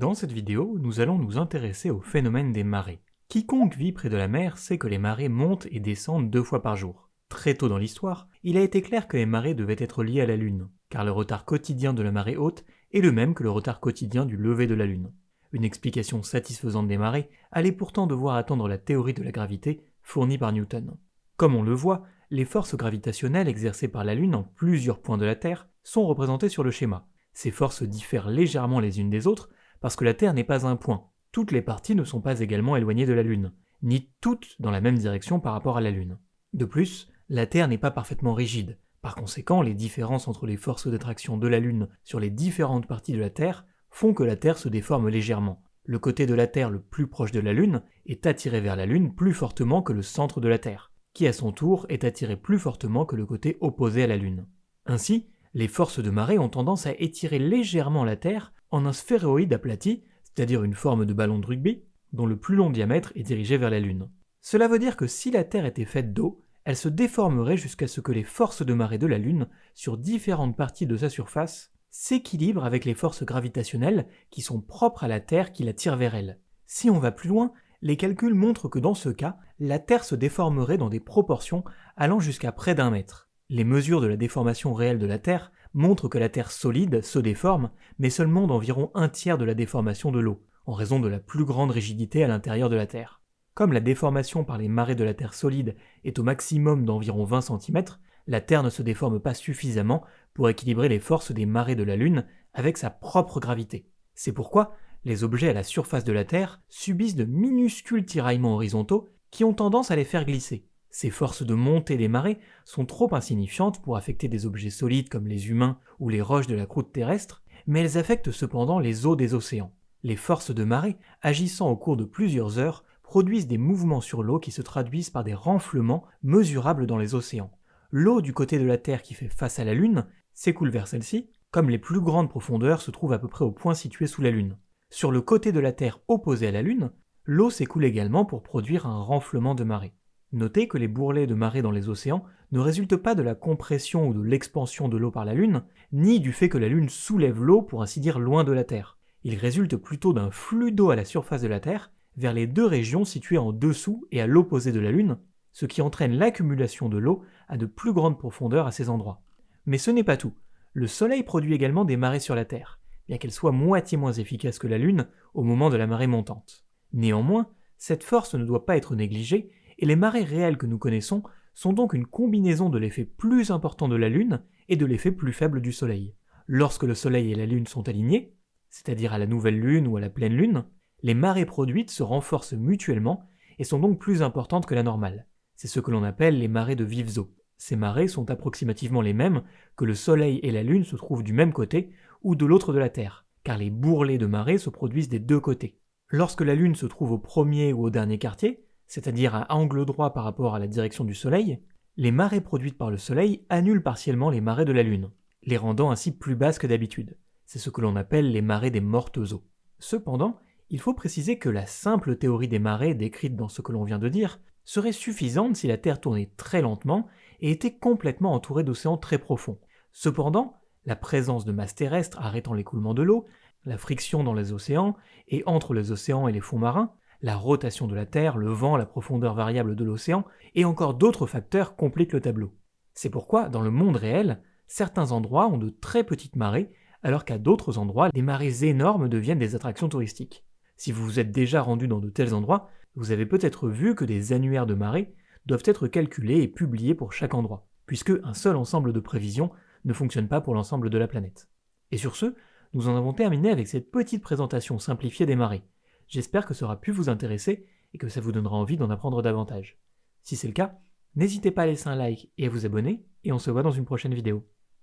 Dans cette vidéo, nous allons nous intéresser au phénomène des marées. Quiconque vit près de la mer sait que les marées montent et descendent deux fois par jour. Très tôt dans l'histoire, il a été clair que les marées devaient être liées à la Lune, car le retard quotidien de la marée haute est le même que le retard quotidien du lever de la Lune. Une explication satisfaisante des marées allait pourtant devoir attendre la théorie de la gravité fournie par Newton. Comme on le voit, les forces gravitationnelles exercées par la Lune en plusieurs points de la Terre sont représentées sur le schéma. Ces forces diffèrent légèrement les unes des autres, parce que la Terre n'est pas un point. Toutes les parties ne sont pas également éloignées de la Lune, ni toutes dans la même direction par rapport à la Lune. De plus, la Terre n'est pas parfaitement rigide. Par conséquent, les différences entre les forces d'attraction de la Lune sur les différentes parties de la Terre font que la Terre se déforme légèrement. Le côté de la Terre le plus proche de la Lune est attiré vers la Lune plus fortement que le centre de la Terre, qui à son tour est attiré plus fortement que le côté opposé à la Lune. Ainsi, les forces de marée ont tendance à étirer légèrement la Terre en un sphéroïde aplati, c'est-à-dire une forme de ballon de rugby, dont le plus long diamètre est dirigé vers la Lune. Cela veut dire que si la Terre était faite d'eau, elle se déformerait jusqu'à ce que les forces de marée de la Lune, sur différentes parties de sa surface, s'équilibrent avec les forces gravitationnelles qui sont propres à la Terre qui la tirent vers elle. Si on va plus loin, les calculs montrent que dans ce cas, la Terre se déformerait dans des proportions allant jusqu'à près d'un mètre. Les mesures de la déformation réelle de la Terre montrent que la Terre solide se déforme, mais seulement d'environ un tiers de la déformation de l'eau, en raison de la plus grande rigidité à l'intérieur de la Terre. Comme la déformation par les marées de la Terre solide est au maximum d'environ 20 cm, la Terre ne se déforme pas suffisamment pour équilibrer les forces des marées de la Lune avec sa propre gravité. C'est pourquoi les objets à la surface de la Terre subissent de minuscules tiraillements horizontaux qui ont tendance à les faire glisser. Ces forces de montée des marées sont trop insignifiantes pour affecter des objets solides comme les humains ou les roches de la croûte terrestre, mais elles affectent cependant les eaux des océans. Les forces de marée, agissant au cours de plusieurs heures, produisent des mouvements sur l'eau qui se traduisent par des renflements mesurables dans les océans. L'eau du côté de la Terre qui fait face à la Lune s'écoule vers celle-ci, comme les plus grandes profondeurs se trouvent à peu près au point situé sous la Lune. Sur le côté de la Terre opposé à la Lune, l'eau s'écoule également pour produire un renflement de marée. Notez que les bourrelets de marée dans les océans ne résultent pas de la compression ou de l'expansion de l'eau par la Lune, ni du fait que la Lune soulève l'eau pour ainsi dire loin de la Terre. Ils résultent plutôt d'un flux d'eau à la surface de la Terre vers les deux régions situées en dessous et à l'opposé de la Lune, ce qui entraîne l'accumulation de l'eau à de plus grandes profondeurs à ces endroits. Mais ce n'est pas tout. Le Soleil produit également des marées sur la Terre, bien qu'elle soit moitié moins efficace que la Lune au moment de la marée montante. Néanmoins, cette force ne doit pas être négligée et les marées réelles que nous connaissons sont donc une combinaison de l'effet plus important de la Lune et de l'effet plus faible du Soleil. Lorsque le Soleil et la Lune sont alignés, c'est-à-dire à la nouvelle Lune ou à la pleine Lune, les marées produites se renforcent mutuellement et sont donc plus importantes que la normale. C'est ce que l'on appelle les marées de vives eaux. Ces marées sont approximativement les mêmes que le Soleil et la Lune se trouvent du même côté ou de l'autre de la Terre, car les bourrelets de marées se produisent des deux côtés. Lorsque la Lune se trouve au premier ou au dernier quartier, c'est-à-dire à angle droit par rapport à la direction du Soleil, les marées produites par le Soleil annulent partiellement les marées de la Lune, les rendant ainsi plus basses que d'habitude. C'est ce que l'on appelle les marées des mortes eaux. Cependant, il faut préciser que la simple théorie des marées décrite dans ce que l'on vient de dire serait suffisante si la Terre tournait très lentement et était complètement entourée d'océans très profonds. Cependant, la présence de masses terrestres arrêtant l'écoulement de l'eau, la friction dans les océans et entre les océans et les fonds marins, la rotation de la Terre, le vent, la profondeur variable de l'océan, et encore d'autres facteurs compliquent le tableau. C'est pourquoi, dans le monde réel, certains endroits ont de très petites marées, alors qu'à d'autres endroits, les marées énormes deviennent des attractions touristiques. Si vous vous êtes déjà rendu dans de tels endroits, vous avez peut-être vu que des annuaires de marées doivent être calculés et publiés pour chaque endroit, puisque un seul ensemble de prévisions ne fonctionne pas pour l'ensemble de la planète. Et sur ce, nous en avons terminé avec cette petite présentation simplifiée des marées. J'espère que ça aura pu vous intéresser et que ça vous donnera envie d'en apprendre davantage. Si c'est le cas, n'hésitez pas à laisser un like et à vous abonner, et on se voit dans une prochaine vidéo.